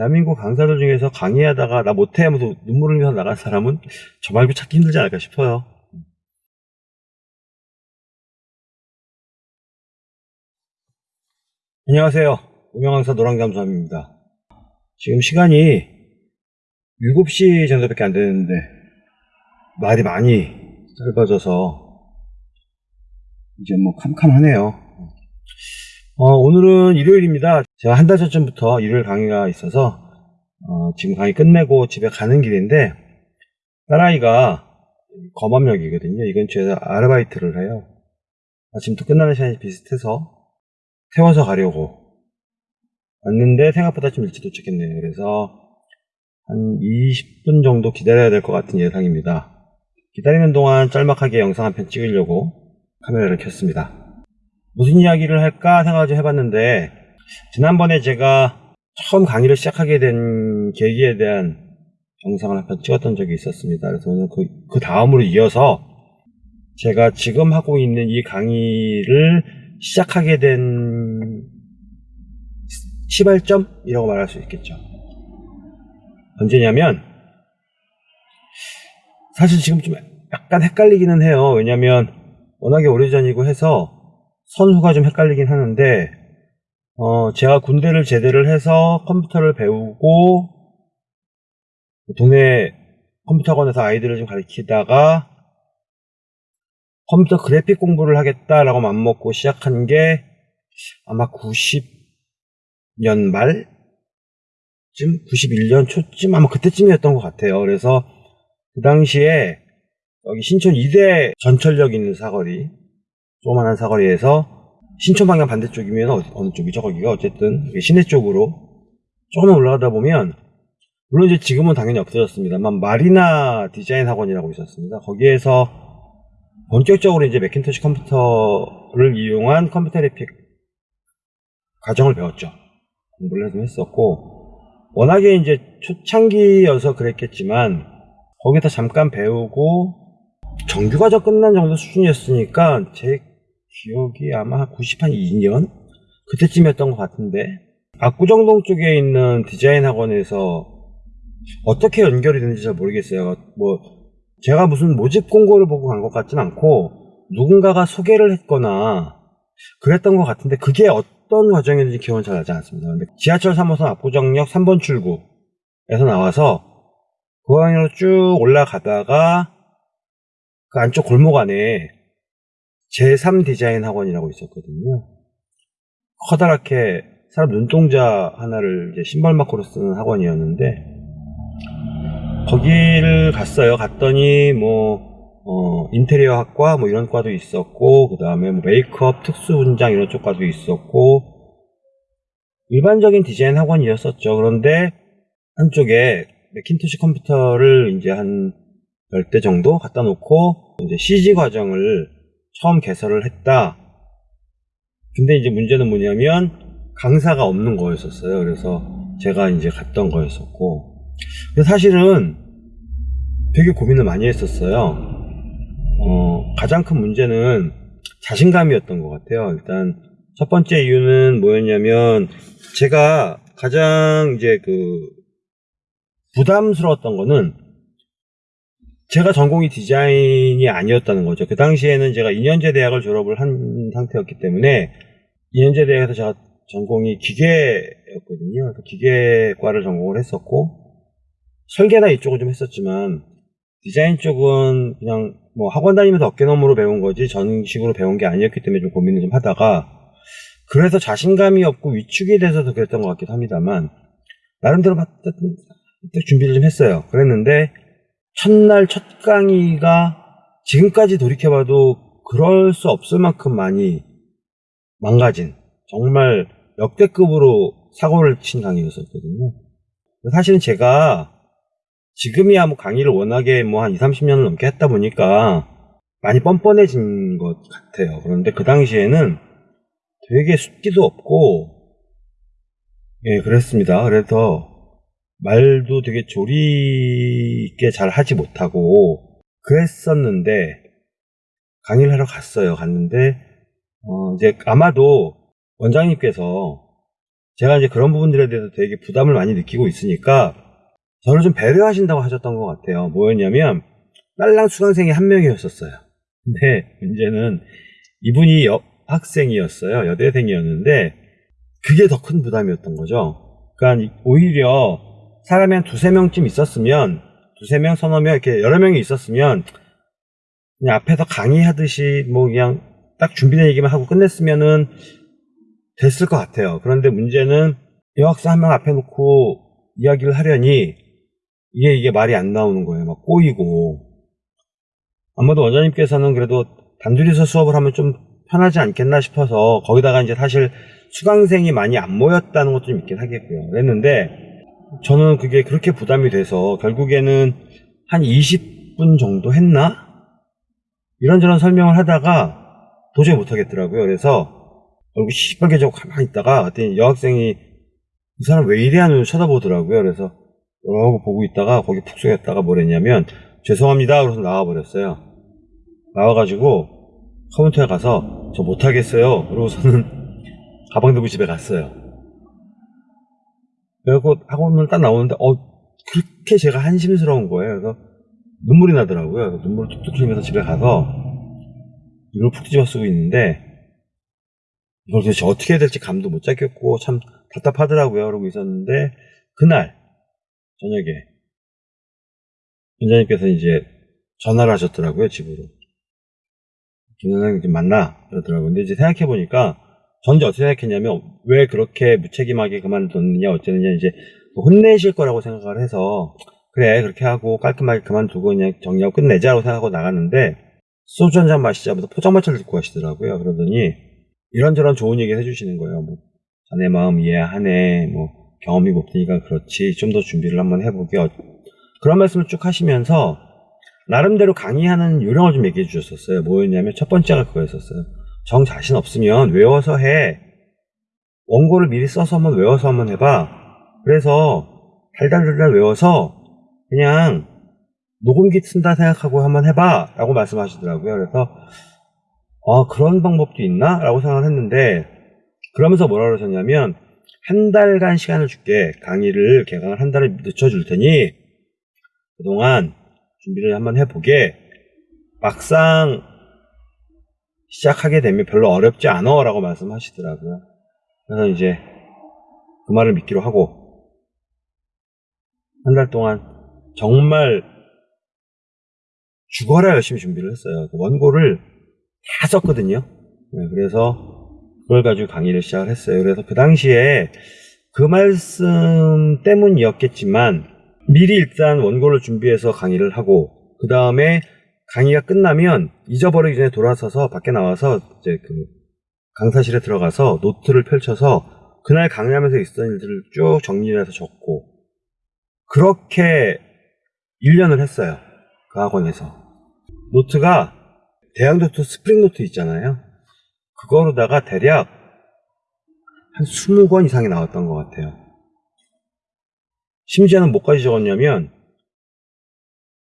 대한민국 강사들 중에서 강의하다가 나 못해 하면서 눈물을 흘리면서 나간 사람은 저 말고 찾기 힘들지 않을까 싶어요. 안녕하세요. 운영강사 노랑잠수함입니다. 지금 시간이 7시 정도밖에 안 되는데 말이 많이 짧아져서 이제 뭐 캄캄하네요. 어, 오늘은 일요일입니다. 제가 한 달 전쯤부터 일요일 강의가 있어서 어, 지금 강의 끝내고 집에 가는 길인데 딸아이가 검암역이거든요. 이 근처에서 아르바이트를 해요. 아침부터 끝나는 시간이 비슷해서 태워서 가려고 왔는데 생각보다 좀 일찍 도착했네요. 그래서 한 20분 정도 기다려야 될 것 같은 예상입니다. 기다리는 동안 짤막하게 영상 한 편 찍으려고 카메라를 켰습니다. 무슨 이야기를 할까 생각을 좀 해봤는데 지난번에 제가 처음 강의를 시작하게 된 계기에 대한 영상을 한 편 찍었던 적이 있었습니다. 그래서 오늘 그, 그 다음으로 이어서 제가 지금 하고 있는 이 강의를 시작하게 된 시발점이라고 말할 수 있겠죠. 언제냐면 사실 지금 좀 약간 헷갈리기는 해요. 왜냐면 워낙에 오래전이고 해서 선후가 좀 헷갈리긴 하는데 어, 제가 군대를 제대를 해서 컴퓨터를 배우고 동네 컴퓨터 학원에서 아이들을 좀 가르치다가 컴퓨터 그래픽 공부를 하겠다라고 맘먹고 시작한 게 아마 90년 말쯤? 91년 초쯤? 아마 그때쯤이었던 것 같아요. 그래서 그 당시에 여기 신촌 2대 전철역 있는 사거리 조그만한 사거리에서 신촌 방향 반대쪽이면 어느 쪽이죠? 거기가 어쨌든 시내 쪽으로 조금만 올라가다 보면 물론 이제 지금은 당연히 없어졌습니다만 마리나 디자인 학원이라고 있었습니다. 거기에서 본격적으로 이제 맥킨토시 컴퓨터를 이용한 컴퓨터 그래픽 과정을 배웠죠. 공부를 좀 했었고 워낙에 이제 초창기여서 그랬겠지만 거기서 잠깐 배우고 정규 과정 끝난 정도 수준이었으니까 제 기억이 아마 92년 그때쯤이었던 것 같은데 압구정동 쪽에 있는 디자인 학원에서 어떻게 연결이 되는지 잘 모르겠어요. 뭐 제가 무슨 모집 공고를 보고 간 것 같진 않고 누군가가 소개를 했거나 그랬던 것 같은데 그게 어떤 과정이었는지 기억은 잘 나지 않습니다. 근데 지하철 3호선 압구정역 3번 출구에서 나와서 그 방향으로 쭉 올라가다가 그 안쪽 골목 안에 제3 디자인 학원이라고 있었거든요. 커다랗게 사람 눈동자 하나를 이제 신발 마크로 쓰는 학원이었는데 거기를 갔어요. 갔더니 뭐 어, 인테리어 학과 뭐 이런 과도 있었고 그 다음에 뭐 메이크업 특수 분장 이런 쪽 과도 있었고 일반적인 디자인 학원이었었죠. 그런데 한쪽에 맥킨토시 컴퓨터를 이제 한 10대 정도 갖다 놓고 이제 CG 과정을 처음 개설을 했다. 근데 이제 문제는 뭐냐면 강사가 없는 거였었어요. 그래서 제가 이제 갔던 거였었고. 근데 사실은 되게 고민을 많이 했었어요. 어, 가장 큰 문제는 자신감이었던 것 같아요. 일단 첫 번째 이유는 뭐였냐면 제가 가장 이제 그 부담스러웠던 거는 제가 전공이 디자인이 아니었다는 거죠. 그 당시에는 제가 2년제 대학을 졸업을 한 상태였기 때문에 2년제 대학에서 제가 전공이 기계였거든요. 기계과를 전공을 했었고 설계나 이쪽을 좀 했었지만 디자인 쪽은 그냥 뭐 학원 다니면서 어깨너머로 배운 거지 전식으로 배운 게 아니었기 때문에 좀 고민을 좀 하다가 그래서 자신감이 없고 위축이 돼서도 그랬던 것 같기도 합니다만 나름대로 준비를 좀 했어요. 그랬는데 첫날 첫 강의가 지금까지 돌이켜봐도 그럴 수 없을 만큼 많이 망가진 정말 역대급으로 사고를 친 강의였었거든요. 사실은 제가 지금이야 뭐 강의를 워낙에 뭐 한 2, 30년을 넘게 했다 보니까 많이 뻔뻔해진 것 같아요. 그런데 그 당시에는 되게 숫기도 없고 예, 그랬습니다. 그래서 말도 되게 조리 있게 잘 하지 못하고 그랬었는데 강의를 하러 갔어요. 갔는데 어 이제 아마도 원장님께서 제가 이제 그런 부분들에 대해서 되게 부담을 많이 느끼고 있으니까 저를 좀 배려하신다고 하셨던 것 같아요. 뭐였냐면 딸랑 수강생이 한 명이었었어요. 근데 문제는 이분이 여, 학생이었어요. 여대생이었는데 그게 더 큰 부담이었던 거죠. 그러니까 오히려 사람이 한 두세 명쯤 있었으면 두세 명, 서너 명 이렇게 여러 명이 있었으면 그냥 앞에서 강의하듯이 뭐 그냥 딱 준비된 얘기만 하고 끝냈으면은 됐을 것 같아요. 그런데 문제는 여학생 한 명 앞에 놓고 이야기를 하려니 이게 이게 말이 안 나오는 거예요. 막 꼬이고 아마도 원장님께서는 그래도 단둘이서 수업을 하면 좀 편하지 않겠나 싶어서 거기다가 이제 사실 수강생이 많이 안 모였다는 것도 좀 있긴 하겠고요. 그랬는데 저는 그게 그렇게 부담이 돼서 결국에는 한 20분 정도 했나? 이런저런 설명을 하다가 도저히 못하겠더라고요. 그래서 얼굴 시뻘개지고 가만히 있다가 그랬더니 여학생이 이 사람 왜 이래 하는 쳐다보더라고요. 그래서 이러고 보고 있다가 거기 푹 쏘였다가 뭐랬냐면 죄송합니다. 그래서 나와버렸어요. 나와가지고 컴퓨터에 가서 저 못하겠어요. 그러고서는 가방 들고 집에 갔어요. 그래갖고 학원을 딱 나오는데 어 그렇게 제가 한심스러운 거예요. 그래서 눈물이 나더라고요. 눈물을 툭툭 흘리면서 집에 가서 이걸 푹 뒤집어 쓰고 있는데 이걸 도대체 어떻게 해야 될지 감도 못 잡겠고 참 답답하더라고요. 그러고 있었는데 그날 저녁에 원장님께서 이제 전화를 하셨더라고요. 집으로. 김 선생님 좀 만나 그러더라고요. 근데 이제 생각해 보니까 전 이제 어떻게 생각했냐면 왜 그렇게 무책임하게 그만뒀느냐 어쩌느냐 이제 혼내실 거라고 생각을 해서 그래 그렇게 하고 깔끔하게 그만두고 그냥 정리하고 끝내자고 생각하고 나갔는데 소주 한 잔 마시자마자 포장마차를 듣고 가시더라고요. 그러더니 이런저런 좋은 얘기 해주시는 거예요. 뭐 자네 마음 이해하네 뭐 경험이 없으니까 그렇지 좀 더 준비를 한번 해보게 어, 그런 말씀을 쭉 하시면서 나름대로 강의하는 요령을 좀 얘기해 주셨었어요. 뭐였냐면 첫 번째가 그거였었어요. 정 자신 없으면 외워서 해. 원고를 미리 써서 한번 외워서 한번 해봐. 그래서 달달달달 외워서 그냥 녹음기 쓴다 생각하고 한번 해봐. 라고 말씀하시더라고요. 그래서 아 그런 방법도 있나? 라고 생각을 했는데 그러면서 뭐라 그러셨냐면 한 달간 시간을 줄게. 강의를 개강을 한 달을 늦춰줄 테니 그동안 준비를 한번 해보게. 막상 시작하게 되면 별로 어렵지 않아 라고 말씀하시더라고요. 그래서 이제 그 말을 믿기로 하고 한 달 동안 정말 죽어라 열심히 준비를 했어요. 그 원고를 다 썼거든요. 네, 그래서 그걸 가지고 강의를 시작을 했어요. 그래서 그 당시에 그 말씀 때문이었겠지만 미리 일단 원고를 준비해서 강의를 하고 그 다음에 강의가 끝나면 잊어버리기 전에 돌아서서 밖에 나와서 이제 그 강사실에 들어가서 노트를 펼쳐서 그날 강의하면서 있었던 일들을 쭉 정리해서 적고 그렇게 1년을 했어요. 그 학원에서. 노트가 대학 노트 스프링 노트 있잖아요. 그거로다가 대략 한 20권 이상이 나왔던 것 같아요. 심지어는 뭐까지 적었냐면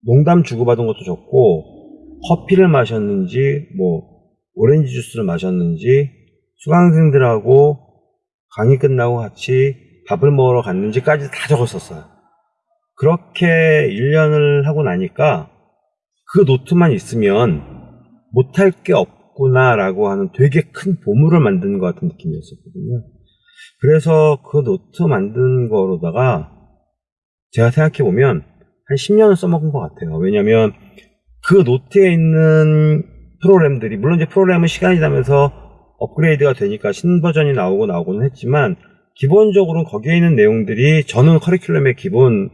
농담 주고받은 것도 적고 커피를 마셨는지 뭐 오렌지 주스를 마셨는지 수강생들하고 강의 끝나고 같이 밥을 먹으러 갔는지까지 다 적었었어요. 그렇게 1년을 하고 나니까 그 노트만 있으면 못할 게 없구나 라고 하는 되게 큰 보물을 만든 것 같은 느낌이었었거든요. 그래서 그 노트 만든 거로다가 제가 생각해보면 한 10년을 써먹은 것 같아요. 왜냐면 그 노트에 있는 프로그램들이 물론 이제 프로그램은 시간이 지나면서 업그레이드가 되니까 신버전이 나오고 나오고는 했지만 기본적으로 거기에 있는 내용들이 저는 커리큘럼의 기본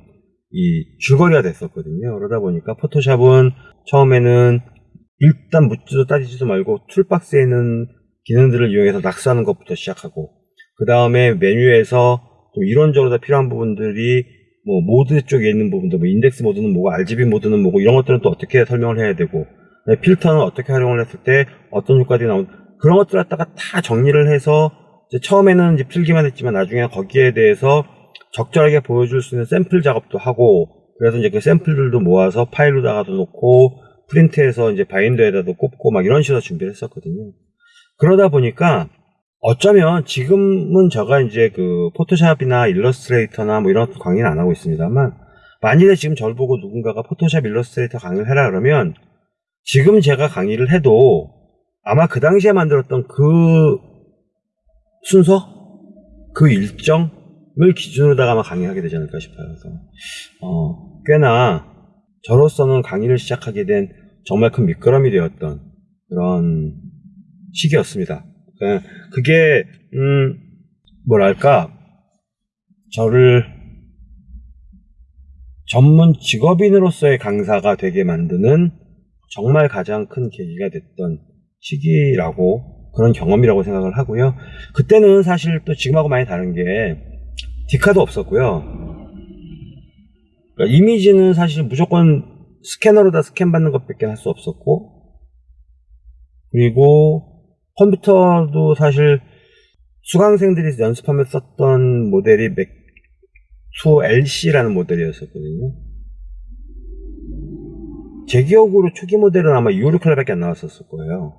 이 줄거리가 됐었거든요. 그러다 보니까 포토샵은 처음에는 일단 묻지도 따지지도 말고 툴박스에는 기능들을 이용해서 낙서하는 것부터 시작하고 그 다음에 메뉴에서 좀 이론적으로 다 필요한 부분들이 뭐 모드 쪽에 있는 부분도 뭐 인덱스 모드는 뭐고 RGB 모드는 뭐고 이런 것들은 또 어떻게 설명을 해야 되고 필터는 어떻게 활용을 했을 때 어떤 효과들이 나온 그런 것들 갖다가 다 정리를 해서 처음에는 이제 필기만 했지만 나중에 거기에 대해서 적절하게 보여줄 수 있는 샘플 작업도 하고 그래서 이제 그 샘플들도 모아서 파일로다가도 놓고 프린트해서 이제 바인더에다도 꼽고 막 이런 식으로 준비를 했었거든요. 그러다 보니까 어쩌면 지금은 제가 이제 그 포토샵이나 일러스트레이터나 뭐 이런 강의는 안 하고 있습니다만 만일에 지금 저를 보고 누군가가 포토샵 일러스트레이터 강의를 해라 그러면 지금 제가 강의를 해도 아마 그 당시에 만들었던 그 순서 그 일정을 기준으로다가 아마 강의하게 되지 않을까 싶어요. 그래서 어, 꽤나 저로서는 강의를 시작하게 된 정말 큰 밑거름이 되었던 그런 시기였습니다. 그- 그게 음 뭐랄까 저를 전문 직업인으로서의 강사가 되게 만드는 정말 가장 큰 계기가 됐던 시기라고 그런 경험이라고 생각을 하고요. 그때는 사실 또 지금하고 많이 다른 게 디카도 없었고요. 그러니까 이미지는 사실 무조건 스캐너로 다 스캔 받는 것밖에 할 수 없었고 그리고 컴퓨터도 사실 수강생들이 연습하며 썼던 모델이 맥2 LC라는 모델이었었거든요. 제 기억으로 초기 모델은 아마 256클럽밖에 안 나왔었을 거예요.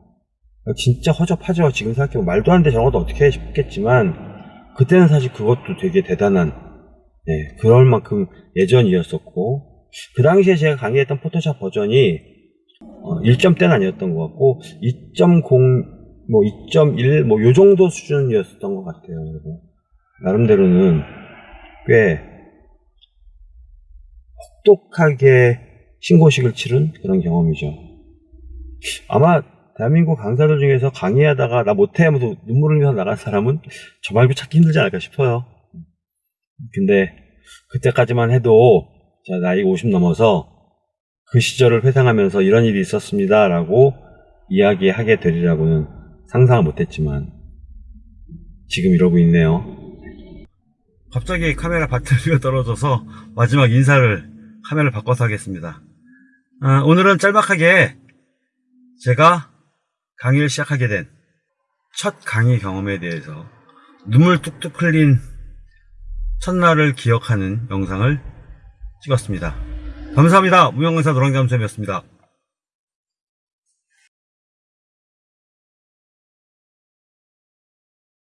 진짜 허접하죠. 지금 생각해보면 말도 안 돼 저런 것도 어떻게 해 싶겠지만 그때는 사실 그것도 되게 대단한 네, 그럴 만큼 예전이었었고 그 당시에 제가 강의했던 포토샵 버전이 어, 1점대는 아니었던 것 같고 2.0 뭐 2.1 뭐 요 정도 수준이었던 것 같아요. 그래서 나름대로는 꽤 혹독하게 신고식을 치른 그런 경험이죠. 아마 대한민국 강사들 중에서 강의하다가 나 못해 하면서 눈물을 흘려서 나간 사람은 저 말고 찾기 힘들지 않을까 싶어요. 근데 그때까지만 해도 자 나이 50 넘어서 그 시절을 회상하면서 이런 일이 있었습니다 라고 이야기하게 되리라고는 상상을 못했지만 지금 이러고 있네요. 갑자기 카메라 배터리가 떨어져서 마지막 인사를 카메라를 바꿔서 하겠습니다. 아, 오늘은 짤막하게 제가 강의를 시작하게 된 첫 강의 경험에 대해서 눈물 뚝뚝 흘린 첫날을 기억하는 영상을 찍었습니다. 감사합니다. 무용강사 노랑잠수였습니다.